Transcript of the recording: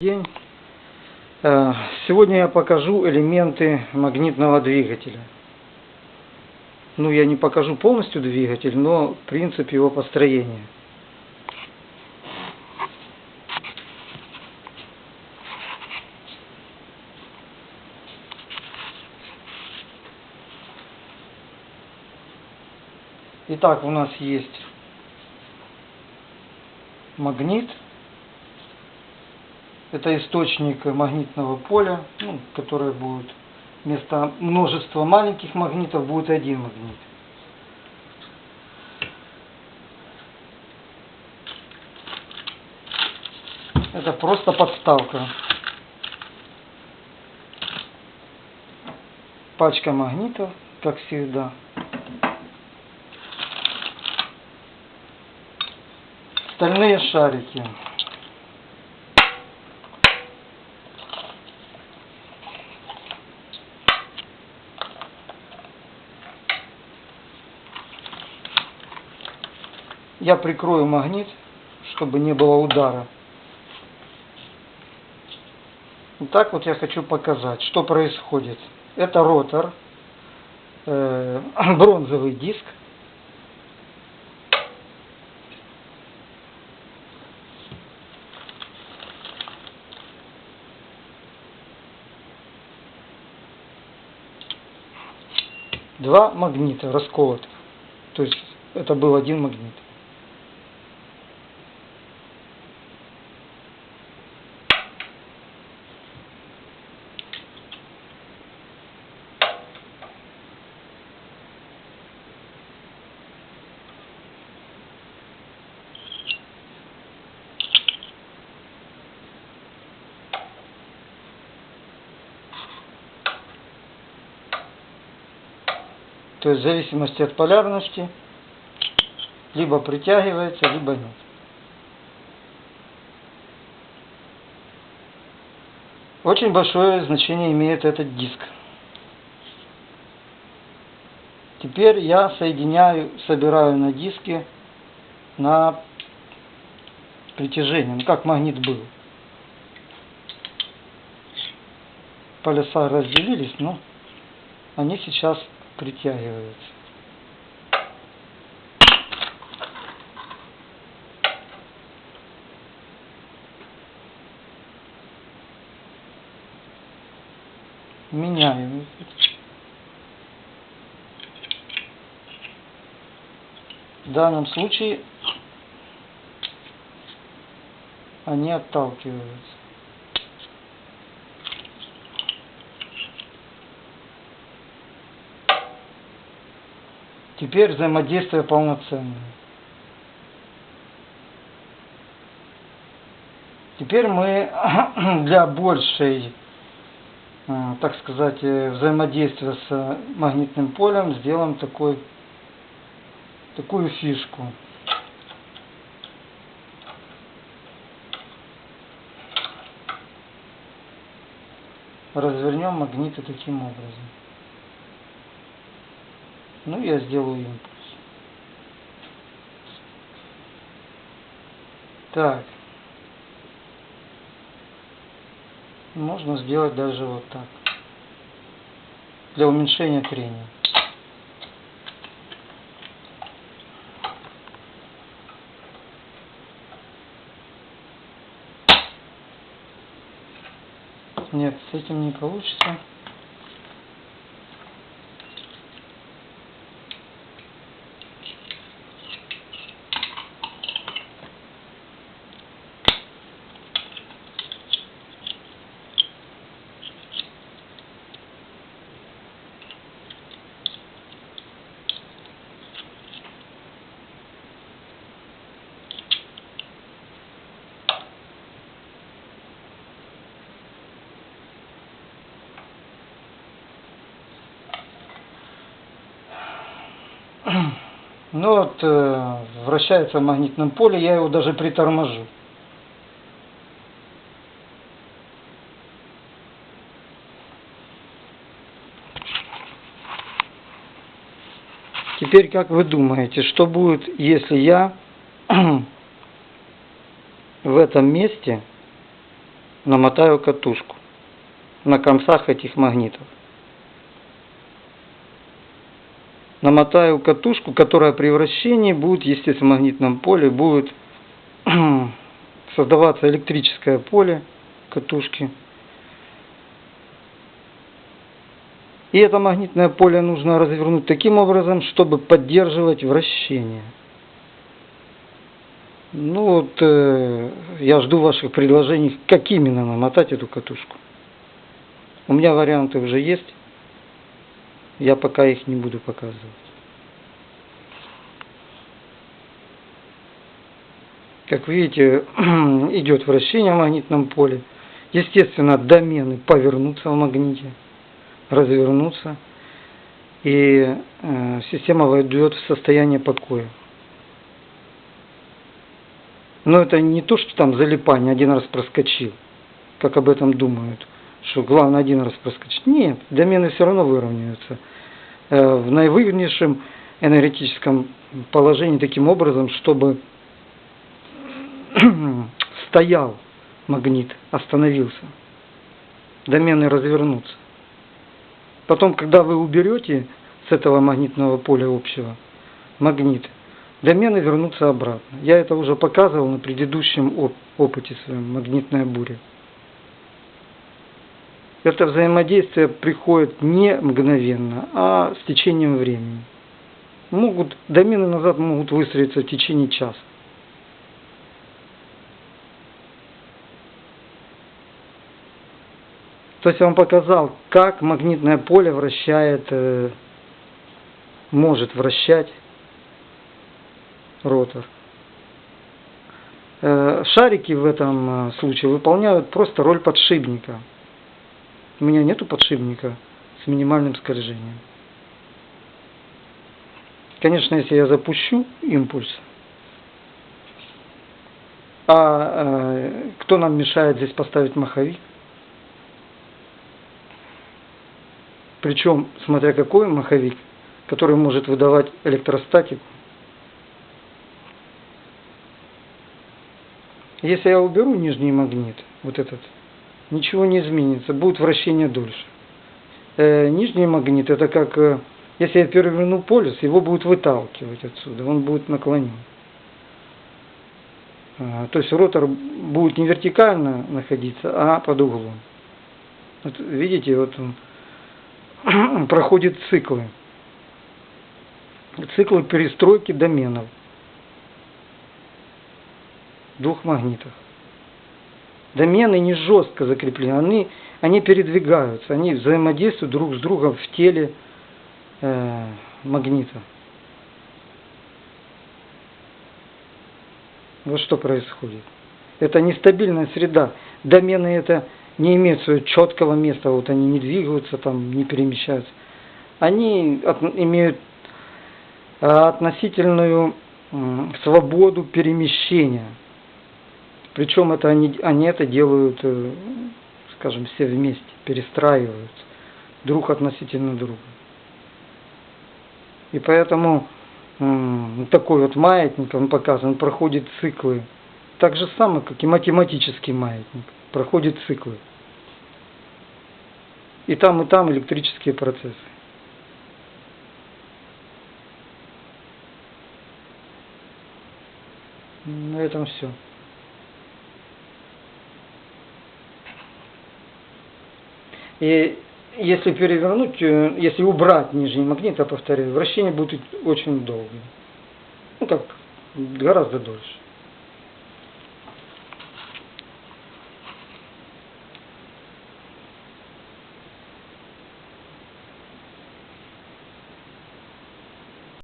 день. Э, Сегодня я покажу элементы магнитного двигателя. Ну, я не покажу полностью двигатель, но принцип его построения. Итак, у нас есть магнит. Это источник магнитного поля, ну, которое будет вместо множества маленьких магнитов будет один магнит. Это просто подставка. Пачка магнитов, как всегда. Стальные шарики. Я прикрою магнит, чтобы не было удара. Вот так вот я хочу показать, что происходит. Это ротор, э, бронзовый диск. Два магнита расколотых. То есть это был один магнит. То есть в зависимости от полярности либо притягивается, либо нет. Очень большое значение имеет этот диск. Теперь я соединяю, собираю на диске на притяжение, ну как магнит был. Полюса разделились, но они сейчас притягиваются. Меняем. В данном случае они отталкиваются. Теперь взаимодействие полноценное. Теперь мы для большей, э, так сказать, э, взаимодействия с магнитным полем сделаем такой, такую фишку. Развернем магниты таким образом. Ну, я сделаю импульс. Так. Можно сделать даже вот так. Для уменьшения трения. Нет, с этим не получится. Ну вот, э, вращается в магнитном поле, я его даже приторможу. Теперь, как вы думаете, что будет, если я в этом месте намотаю катушку на концах этих магнитов. Намотаю катушку, которая при вращении будет, естественно, в магнитном поле, будет создаваться электрическое поле катушки. И это магнитное поле нужно развернуть таким образом, чтобы поддерживать вращение. Ну вот, э, я жду ваших предложений, как именно намотать эту катушку. У меня варианты уже есть. Я пока их не буду показывать. Как видите, идет вращение в магнитном поле. Естественно, домены повернутся в магните, развернутся. И э, система войдет в состояние покоя. Но это не то, что там залипание один раз проскочил, как об этом думают, что главное один раз проскочить. Нет, домены все равно выровняются э, в наивыгоднейшем энергетическом положении таким образом, чтобы стоял магнит, остановился. Домены развернутся. Потом, когда вы уберете с этого магнитного поля общего магнит, домены вернутся обратно. Я это уже показывал на предыдущем оп опыте своем, магнитная буря. Это взаимодействие приходит не мгновенно, а с течением времени. Могут, домены назад могут выстроиться в течение часа. То есть я вам показал, как магнитное поле вращает, э, может вращать ротор. Э, шарики в этом э, случае выполняют просто роль подшипника. У меня нету подшипника с минимальным скольжением. Конечно, если я запущу импульс, а э, кто нам мешает здесь поставить маховик? Причем, смотря какой маховик, который может выдавать электростатику, Если я уберу нижний магнит, вот этот, ничего не изменится, будет вращение дольше. Э, нижний магнит, это как, э, если я переверну полюс, его будет выталкивать отсюда, он будет наклонен. А, то есть ротор будет не вертикально находиться, а под углом. Вот видите, вот он проходит циклы. Циклы перестройки доменов двух магнитах. Домены не жестко закреплены, они, они передвигаются, они взаимодействуют друг с другом в теле э, магнита. Вот что происходит. Это нестабильная среда. Домены это не имеют своего четкого места, вот они не двигаются, там, не перемещаются. Они от, имеют э, относительную свободу перемещения. Причем это они, они это делают, э, скажем, все вместе, перестраиваются друг относительно друга. И поэтому такой вот маятник, он показан, проходит циклы. Так же самое, как и математический маятник, проходит циклы. И там, и там электрические процессы. На этом все. И если перевернуть, э, если убрать нижний магнит, я повторяю, вращение будет очень долгим. Ну как, гораздо дольше.